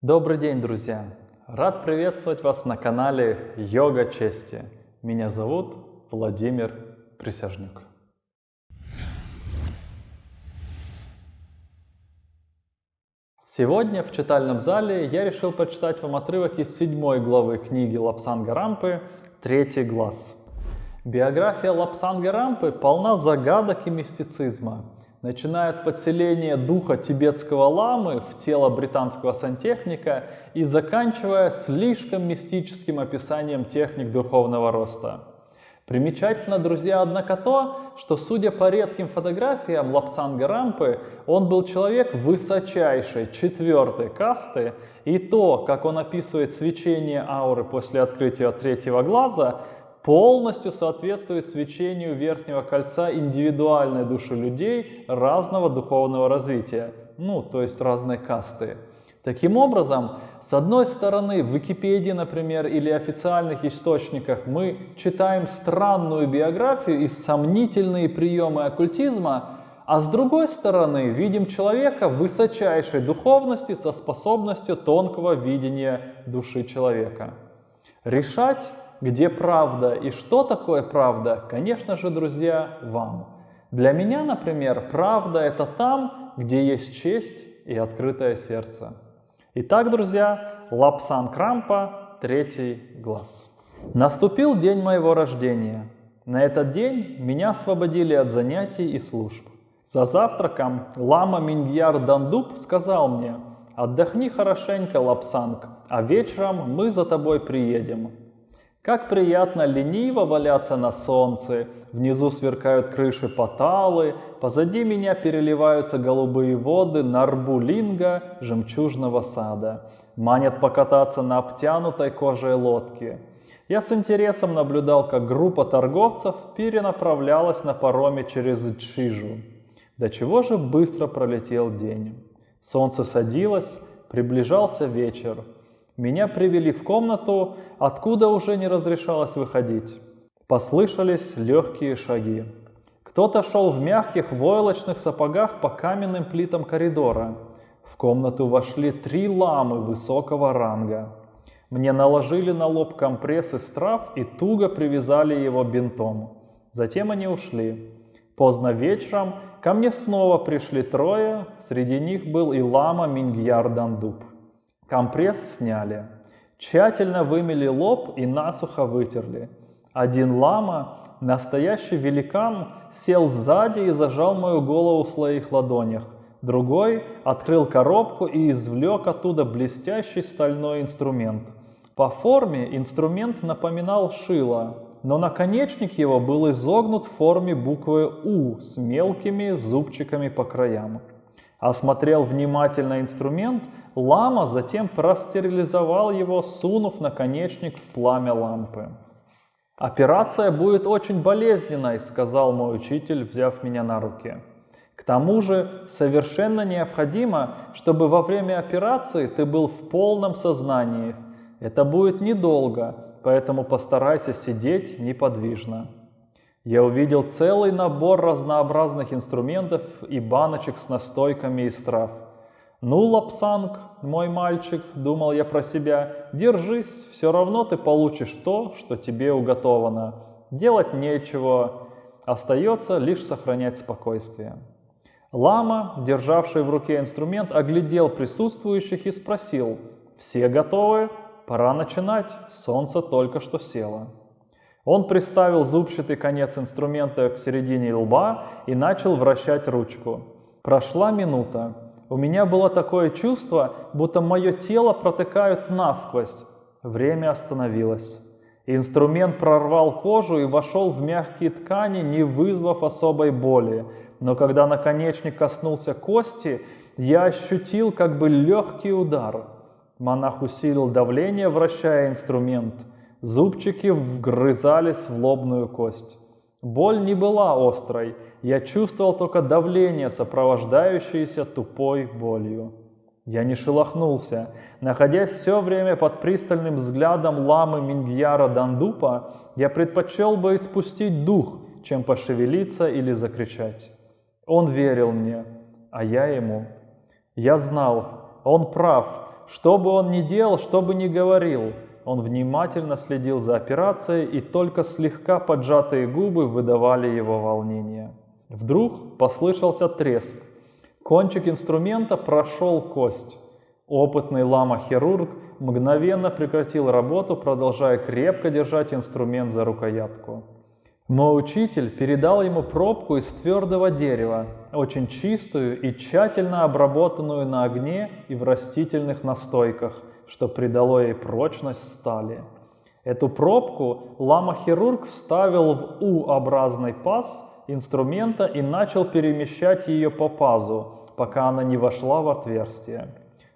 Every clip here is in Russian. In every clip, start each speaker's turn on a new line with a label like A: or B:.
A: Добрый день, друзья! Рад приветствовать вас на канале Йога Чести. Меня зовут Владимир Присяжнюк. Сегодня в читальном зале я решил прочитать вам отрывок из седьмой главы книги Лапсанга Рампы «Третий глаз». Биография Лапсанга Рампы полна загадок и мистицизма – начиная от подселения духа тибетского ламы в тело британского сантехника и заканчивая слишком мистическим описанием техник духовного роста. Примечательно, друзья, однако то, что, судя по редким фотографиям Лапсанга Рампы, он был человек высочайшей четвертой касты, и то, как он описывает свечение ауры после открытия третьего глаза, полностью соответствует свечению верхнего кольца индивидуальной души людей разного духовного развития, ну, то есть разной касты. Таким образом, с одной стороны, в Википедии, например, или официальных источниках мы читаем странную биографию и сомнительные приемы оккультизма, а с другой стороны, видим человека высочайшей духовности со способностью тонкого видения души человека. Решать где правда и что такое правда, конечно же, друзья, вам. Для меня, например, правда это там, где есть честь и открытое сердце. Итак, друзья, Лапсан Крампа, третий глаз. Наступил день моего рождения. На этот день меня освободили от занятий и служб. За завтраком лама Мингьяр Дандуб сказал мне, отдохни хорошенько, Лапсанг, а вечером мы за тобой приедем. Как приятно лениво валяться на солнце, внизу сверкают крыши Паталы, позади меня переливаются голубые воды Нарбулинга, жемчужного сада. Манят покататься на обтянутой кожей лодке. Я с интересом наблюдал, как группа торговцев перенаправлялась на пароме через Чижу. До чего же быстро пролетел день. Солнце садилось, приближался вечер. Меня привели в комнату, откуда уже не разрешалось выходить. Послышались легкие шаги. Кто-то шел в мягких войлочных сапогах по каменным плитам коридора. В комнату вошли три ламы высокого ранга. Мне наложили на лоб компресс из трав и туго привязали его бинтом. Затем они ушли. Поздно вечером ко мне снова пришли трое, среди них был и лама Мингьяр Дандуб. Компресс сняли, тщательно вымели лоб и насухо вытерли. Один лама, настоящий великан, сел сзади и зажал мою голову в своих ладонях. Другой открыл коробку и извлек оттуда блестящий стальной инструмент. По форме инструмент напоминал шило, но наконечник его был изогнут в форме буквы «У» с мелкими зубчиками по краям. Осмотрел внимательно инструмент, лама затем простерилизовал его, сунув наконечник в пламя лампы. «Операция будет очень болезненной», — сказал мой учитель, взяв меня на руки. «К тому же совершенно необходимо, чтобы во время операции ты был в полном сознании. Это будет недолго, поэтому постарайся сидеть неподвижно». Я увидел целый набор разнообразных инструментов и баночек с настойками из трав. «Ну, Лапсанг, мой мальчик», — думал я про себя, — «держись, все равно ты получишь то, что тебе уготовано. Делать нечего, остается лишь сохранять спокойствие». Лама, державший в руке инструмент, оглядел присутствующих и спросил, «Все готовы? Пора начинать, солнце только что село». Он приставил зубчатый конец инструмента к середине лба и начал вращать ручку. Прошла минута. У меня было такое чувство, будто мое тело протыкают насквозь. Время остановилось. Инструмент прорвал кожу и вошел в мягкие ткани, не вызвав особой боли. Но когда наконечник коснулся кости, я ощутил как бы легкий удар. Монах усилил давление, вращая инструмент – Зубчики вгрызались в лобную кость. Боль не была острой, я чувствовал только давление, сопровождающееся тупой болью. Я не шелохнулся. Находясь все время под пристальным взглядом ламы Мингьяра Дандупа, я предпочел бы испустить дух, чем пошевелиться или закричать. Он верил мне, а я ему. Я знал, он прав, Что бы он ни делал, что бы ни говорил, он внимательно следил за операцией, и только слегка поджатые губы выдавали его волнение. Вдруг послышался треск. Кончик инструмента прошел кость. Опытный лама-хирург мгновенно прекратил работу, продолжая крепко держать инструмент за рукоятку. Мой учитель передал ему пробку из твердого дерева, очень чистую и тщательно обработанную на огне и в растительных настойках, что придало ей прочность стали. Эту пробку лама-хирург вставил в U-образный паз инструмента и начал перемещать ее по пазу, пока она не вошла в отверстие,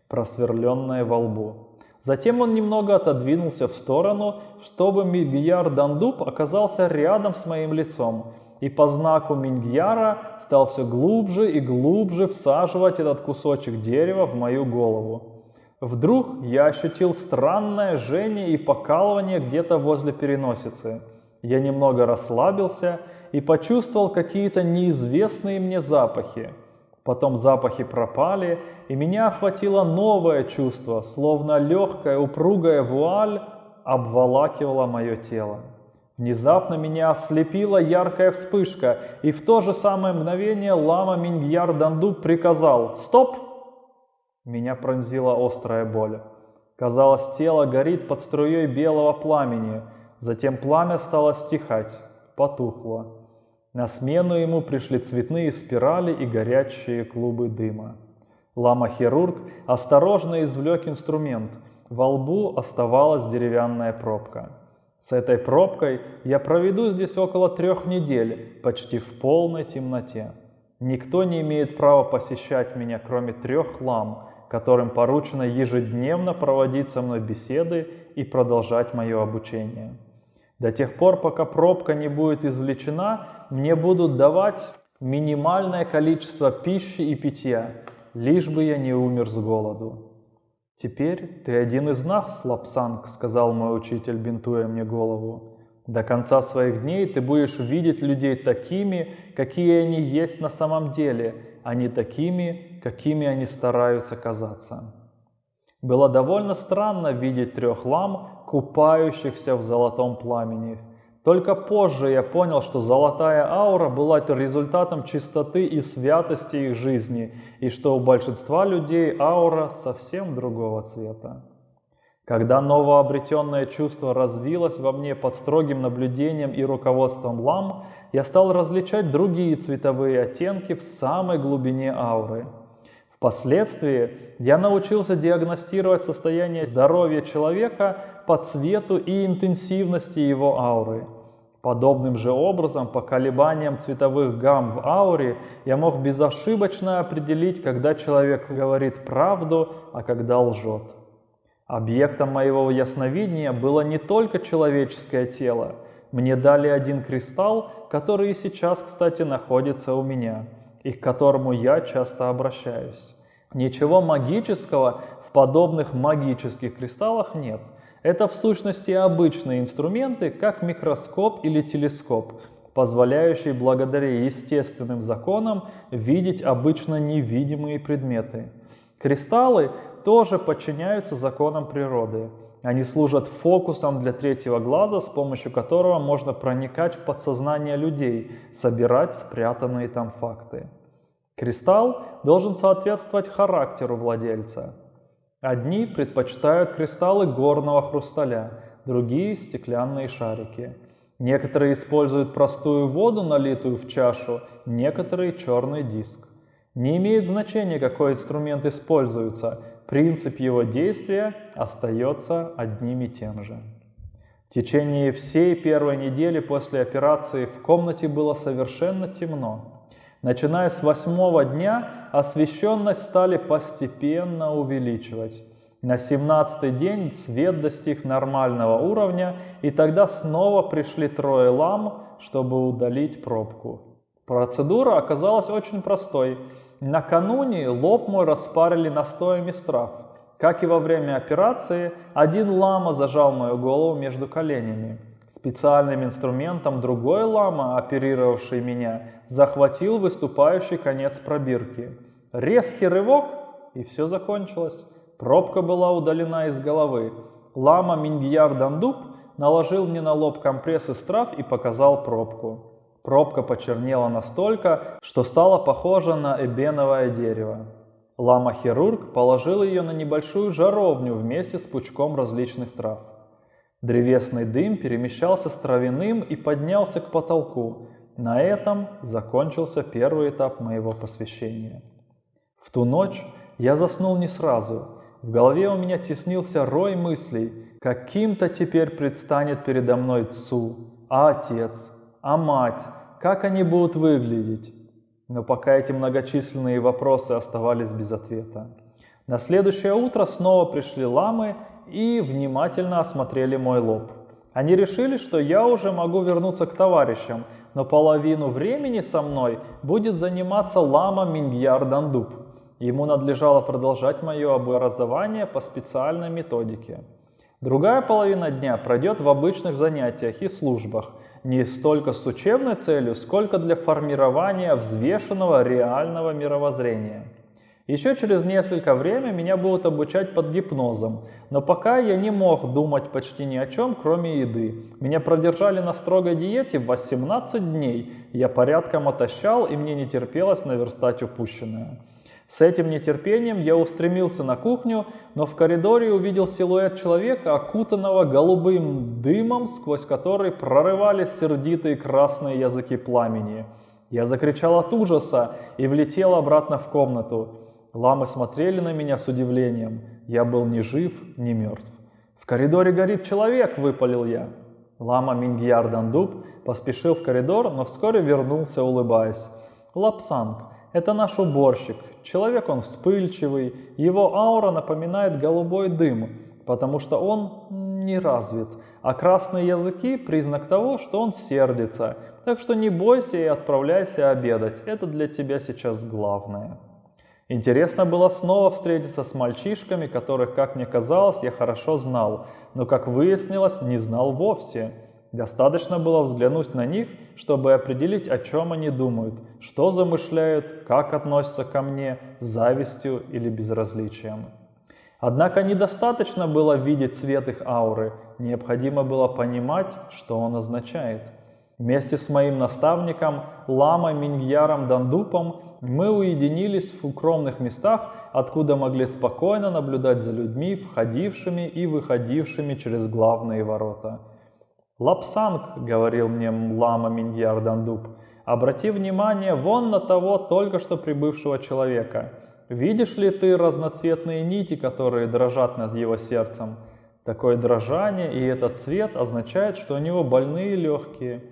A: просверленное во лбу. Затем он немного отодвинулся в сторону, чтобы Мигьяр Дандуб оказался рядом с моим лицом, и по знаку Мингьяра стал все глубже и глубже всаживать этот кусочек дерева в мою голову. Вдруг я ощутил странное жжение и покалывание где-то возле переносицы. Я немного расслабился и почувствовал какие-то неизвестные мне запахи. Потом запахи пропали, и меня охватило новое чувство, словно легкая упругая вуаль обволакивала мое тело. Внезапно меня ослепила яркая вспышка, и в то же самое мгновение лама Мингьяр Данду приказал «Стоп!». Меня пронзила острая боль. Казалось, тело горит под струей белого пламени, затем пламя стало стихать, потухло. На смену ему пришли цветные спирали и горячие клубы дыма. Лама-хирург осторожно извлек инструмент. Во лбу оставалась деревянная пробка. С этой пробкой я проведу здесь около трех недель, почти в полной темноте. Никто не имеет права посещать меня, кроме трех лам, которым поручено ежедневно проводить со мной беседы и продолжать мое обучение. До тех пор, пока пробка не будет извлечена, мне будут давать минимальное количество пищи и питья, лишь бы я не умер с голоду. «Теперь ты один из нас, Лапсанг», — сказал мой учитель, бинтуя мне голову. «До конца своих дней ты будешь видеть людей такими, какие они есть на самом деле, а не такими, какими они стараются казаться». Было довольно странно видеть трех лам, купающихся в золотом пламени. Только позже я понял, что золотая аура была результатом чистоты и святости их жизни, и что у большинства людей аура совсем другого цвета. Когда новообретенное чувство развилось во мне под строгим наблюдением и руководством лам, я стал различать другие цветовые оттенки в самой глубине ауры – Впоследствии я научился диагностировать состояние здоровья человека по цвету и интенсивности его ауры. Подобным же образом, по колебаниям цветовых гамм в ауре, я мог безошибочно определить, когда человек говорит правду, а когда лжет. Объектом моего ясновидения было не только человеческое тело. Мне дали один кристалл, который и сейчас, кстати, находится у меня – и к которому я часто обращаюсь. Ничего магического в подобных магических кристаллах нет. Это в сущности обычные инструменты, как микроскоп или телескоп, позволяющие благодаря естественным законам видеть обычно невидимые предметы. Кристаллы тоже подчиняются законам природы. Они служат фокусом для третьего глаза, с помощью которого можно проникать в подсознание людей, собирать спрятанные там факты. Кристалл должен соответствовать характеру владельца. Одни предпочитают кристаллы горного хрусталя, другие – стеклянные шарики. Некоторые используют простую воду, налитую в чашу, некоторые – черный диск. Не имеет значения, какой инструмент используется, принцип его действия остается одним и тем же. В течение всей первой недели после операции в комнате было совершенно темно. Начиная с восьмого дня освещенность стали постепенно увеличивать. На семнадцатый день свет достиг нормального уровня, и тогда снова пришли трое лам, чтобы удалить пробку. Процедура оказалась очень простой. Накануне лоб мой распарили настоями трав. Как и во время операции, один лама зажал мою голову между коленями. Специальным инструментом другой лама, оперировавший меня, захватил выступающий конец пробирки. Резкий рывок, и все закончилось. Пробка была удалена из головы. Лама Мингьяр Дандуб наложил мне на лоб компресс из трав и показал пробку. Пробка почернела настолько, что стала похожа на эбеновое дерево. Лама-хирург положил ее на небольшую жаровню вместе с пучком различных трав. Древесный дым перемещался с травяным и поднялся к потолку. На этом закончился первый этап моего посвящения. В ту ночь я заснул не сразу. В голове у меня теснился рой мыслей. Каким-то теперь предстанет передо мной Цу, а отец, а мать, как они будут выглядеть? Но пока эти многочисленные вопросы оставались без ответа. На следующее утро снова пришли ламы и внимательно осмотрели мой лоб. Они решили, что я уже могу вернуться к товарищам, но половину времени со мной будет заниматься лама Мингьяр Дандуб. Ему надлежало продолжать мое образование по специальной методике. Другая половина дня пройдет в обычных занятиях и службах, не столько с учебной целью, сколько для формирования взвешенного реального мировоззрения. Еще через несколько время меня будут обучать под гипнозом, но пока я не мог думать почти ни о чем, кроме еды. Меня продержали на строгой диете 18 дней, я порядком отощал и мне не терпелось наверстать упущенное. С этим нетерпением я устремился на кухню, но в коридоре увидел силуэт человека, окутанного голубым дымом, сквозь который прорывались сердитые красные языки пламени. Я закричал от ужаса и влетел обратно в комнату. Ламы смотрели на меня с удивлением. Я был ни жив, ни мертв. «В коридоре горит человек!» – выпалил я. Лама Мингьяр Дандуб поспешил в коридор, но вскоре вернулся, улыбаясь. «Лапсанг, это наш уборщик. Человек он вспыльчивый, его аура напоминает голубой дым, потому что он не развит, а красные языки – признак того, что он сердится. Так что не бойся и отправляйся обедать, это для тебя сейчас главное. Интересно было снова встретиться с мальчишками, которых, как мне казалось, я хорошо знал, но, как выяснилось, не знал вовсе. Достаточно было взглянуть на них, чтобы определить, о чем они думают, что замышляют, как относятся ко мне, с завистью или безразличием. Однако недостаточно было видеть цвет их ауры, необходимо было понимать, что он означает. Вместе с моим наставником Ламой Мингьяром Дандупом мы уединились в укромных местах, откуда могли спокойно наблюдать за людьми, входившими и выходившими через главные ворота – «Лапсанг», — говорил мне лама Миньяр Дандуб, — «обрати внимание вон на того только что прибывшего человека. Видишь ли ты разноцветные нити, которые дрожат над его сердцем? Такое дрожание и этот цвет означает, что у него больные легкие.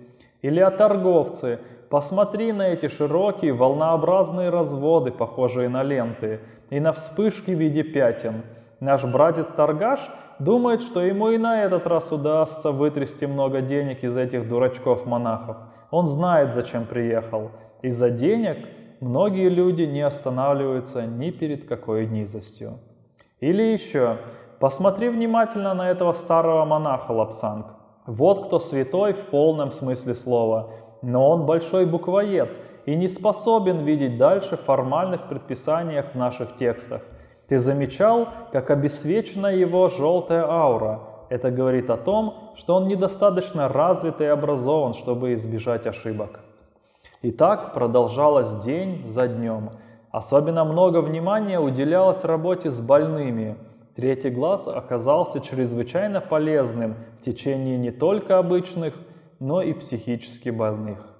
A: Или о торговце. Посмотри на эти широкие волнообразные разводы, похожие на ленты, и на вспышки в виде пятен. Наш братец-торгаш думает, что ему и на этот раз удастся вытрясти много денег из этих дурачков-монахов. Он знает, зачем приехал. Из-за денег многие люди не останавливаются ни перед какой низостью. Или еще, посмотри внимательно на этого старого монаха Лапсанг. Вот кто святой в полном смысле слова, но он большой буквоед и не способен видеть дальше формальных предписаниях в наших текстах – ты замечал, как обесвечена его желтая аура? Это говорит о том, что он недостаточно развит и образован, чтобы избежать ошибок. И так продолжалось день за днем. Особенно много внимания уделялось работе с больными. Третий глаз оказался чрезвычайно полезным в течение не только обычных, но и психически больных.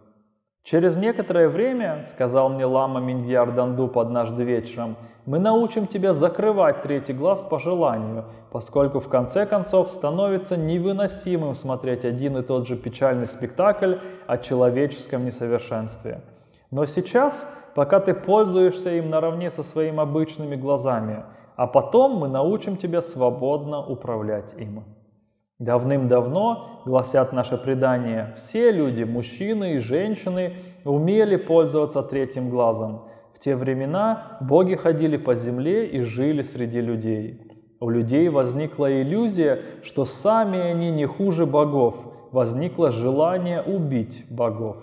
A: Через некоторое время, сказал мне лама Миньяр Дандуп однажды вечером, мы научим тебя закрывать третий глаз по желанию, поскольку в конце концов становится невыносимым смотреть один и тот же печальный спектакль о человеческом несовершенстве. Но сейчас, пока ты пользуешься им наравне со своими обычными глазами, а потом мы научим тебя свободно управлять им. Давным-давно, гласят наши предания, все люди, мужчины и женщины, умели пользоваться третьим глазом. В те времена боги ходили по земле и жили среди людей. У людей возникла иллюзия, что сами они не хуже богов, возникло желание убить богов.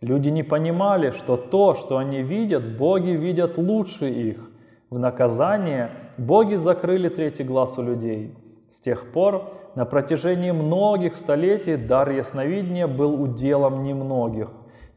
A: Люди не понимали, что то, что они видят, боги видят лучше их. В наказание боги закрыли третий глаз у людей. С тех пор на протяжении многих столетий дар ясновидения был уделом немногих.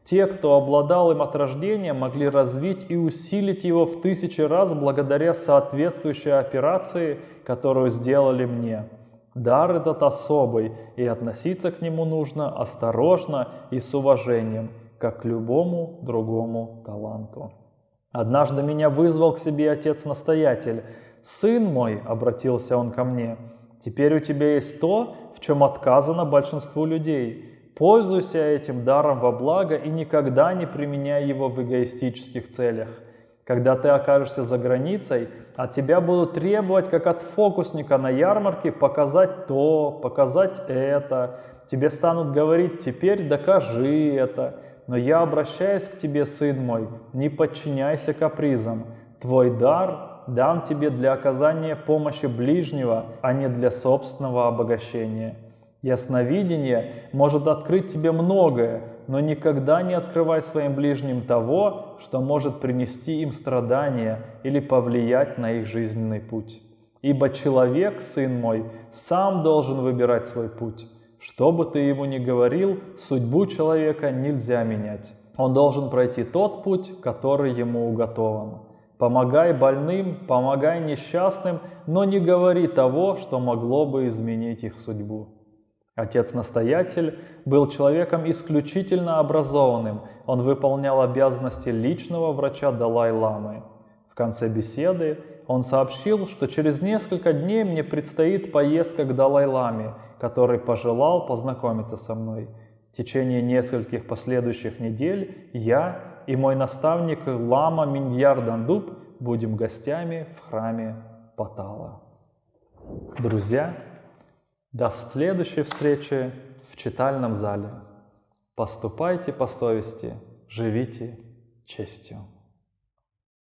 A: Те, кто обладал им от рождения, могли развить и усилить его в тысячи раз благодаря соответствующей операции, которую сделали мне. Дар этот особый, и относиться к нему нужно осторожно и с уважением, как к любому другому таланту. Однажды меня вызвал к себе отец-настоятель. «Сын мой», — обратился он ко мне, — «теперь у тебя есть то, в чем отказано большинству людей. Пользуйся этим даром во благо и никогда не применяй его в эгоистических целях. Когда ты окажешься за границей, от тебя будут требовать, как от фокусника на ярмарке, показать то, показать это. Тебе станут говорить «теперь докажи это». Но я обращаюсь к тебе, сын мой, не подчиняйся капризам. Твой дар дан тебе для оказания помощи ближнего, а не для собственного обогащения. Ясновидение может открыть тебе многое, но никогда не открывай своим ближним того, что может принести им страдания или повлиять на их жизненный путь. Ибо человек, сын мой, сам должен выбирать свой путь. Что бы ты ему ни говорил, судьбу человека нельзя менять. Он должен пройти тот путь, который ему уготован. Помогай больным, помогай несчастным, но не говори того, что могло бы изменить их судьбу. Отец-настоятель был человеком исключительно образованным. Он выполнял обязанности личного врача Далай-ламы. В конце беседы он сообщил, что через несколько дней мне предстоит поездка к Далай-ламе, который пожелал познакомиться со мной. В течение нескольких последующих недель я и мой наставник Лама Миньяр Дандуб будем гостями в храме Патала. Друзья, до следующей встречи в читальном зале. Поступайте по совести, живите честью.